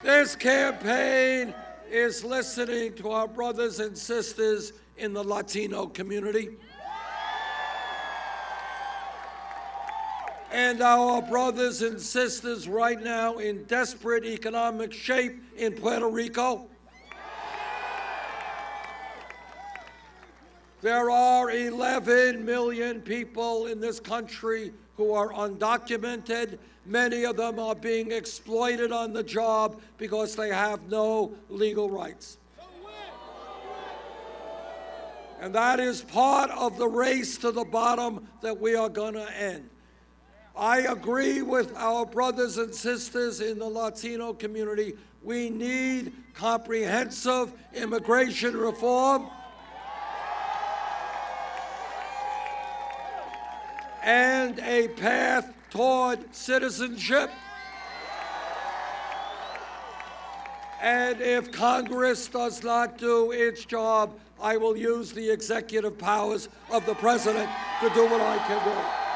This campaign is listening to our brothers and sisters in the Latino community. And our brothers and sisters right now in desperate economic shape in Puerto Rico. There are 11 million people in this country who are undocumented. Many of them are being exploited on the job because they have no legal rights. And that is part of the race to the bottom that we are going to end. I agree with our brothers and sisters in the Latino community. We need comprehensive immigration reform. And a path toward citizenship. And if Congress does not do its job, I will use the executive powers of the president to do what I can do.